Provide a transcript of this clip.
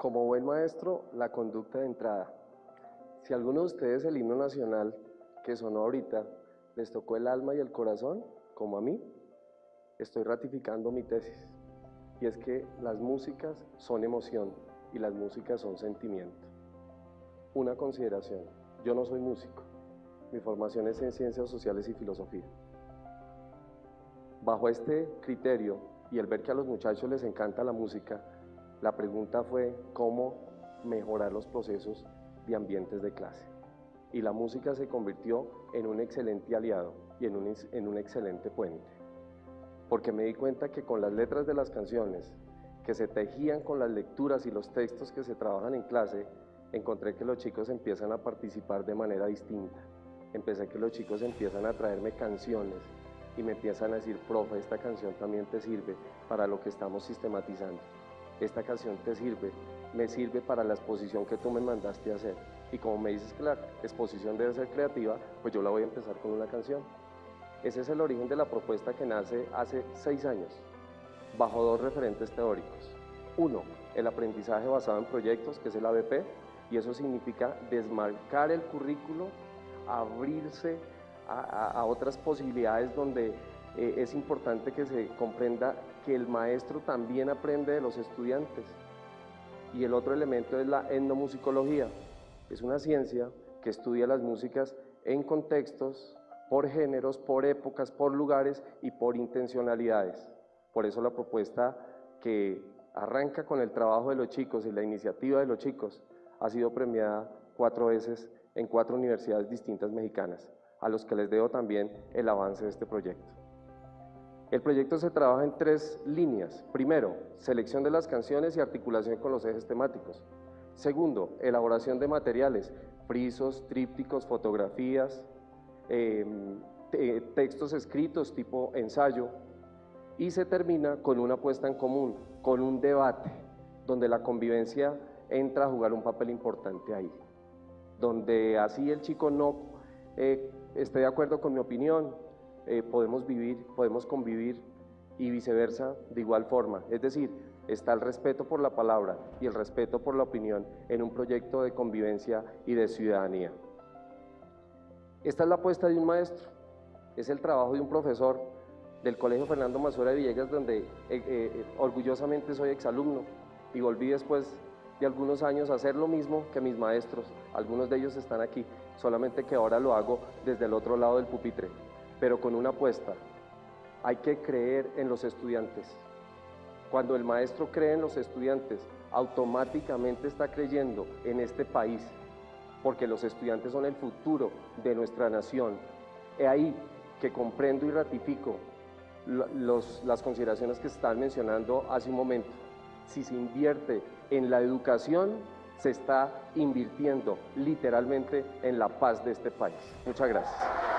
Como buen maestro, la conducta de entrada. Si alguno de ustedes el himno nacional que sonó ahorita les tocó el alma y el corazón, como a mí, estoy ratificando mi tesis. Y es que las músicas son emoción y las músicas son sentimiento. Una consideración, yo no soy músico, mi formación es en ciencias sociales y filosofía. Bajo este criterio y el ver que a los muchachos les encanta la música, la pregunta fue cómo mejorar los procesos de ambientes de clase. Y la música se convirtió en un excelente aliado y en un, en un excelente puente. Porque me di cuenta que con las letras de las canciones, que se tejían con las lecturas y los textos que se trabajan en clase, encontré que los chicos empiezan a participar de manera distinta. Empecé que los chicos empiezan a traerme canciones y me empiezan a decir, profe, esta canción también te sirve para lo que estamos sistematizando. Esta canción te sirve, me sirve para la exposición que tú me mandaste hacer. Y como me dices que la exposición debe ser creativa, pues yo la voy a empezar con una canción. Ese es el origen de la propuesta que nace hace seis años, bajo dos referentes teóricos. Uno, el aprendizaje basado en proyectos, que es el ABP, y eso significa desmarcar el currículo, abrirse a, otras posibilidades donde eh, es importante que se comprenda que el maestro también aprende de los estudiantes. Y el otro elemento es la etnomusicología. Es una ciencia que estudia las músicas en contextos, por géneros, por épocas, por lugares y por intencionalidades. Por eso la propuesta que arranca con el trabajo de los chicos y la iniciativa de los chicos ha sido premiada cuatro veces en cuatro universidades distintas mexicanas, a los que les debo también el avance de este proyecto. El proyecto se trabaja en tres líneas. Primero, selección de las canciones y articulación con los ejes temáticos. Segundo, elaboración de materiales, frisos, trípticos, fotografías, em, textos escritos tipo ensayo. Y se termina con una puesta en común, con un debate, donde la convivencia entra a jugar un papel importante ahí. Donde así el chico no eh, esté de acuerdo con mi opinión, eh, podemos vivir, podemos convivir y viceversa de igual forma. Es decir, está el respeto por la palabra y el respeto por la opinión en un proyecto de convivencia y de ciudadanía. Esta es la apuesta de un maestro, es el trabajo de un profesor del Colegio Fernando Mazura de Villegas, donde eh, eh, orgullosamente soy exalumno y volví después de algunos años a hacer lo mismo que mis maestros. Algunos de ellos están aquí, solamente que ahora lo hago desde el otro lado del pupitre pero con una apuesta. Hay que creer en los estudiantes. Cuando el maestro cree en los estudiantes, automáticamente está creyendo en este país, porque los estudiantes son el futuro de nuestra nación. He ahí que comprendo y ratifico las consideraciones que están mencionando hace un momento. Si se invierte en la educación, se está invirtiendo literalmente en la paz de este país. Muchas gracias.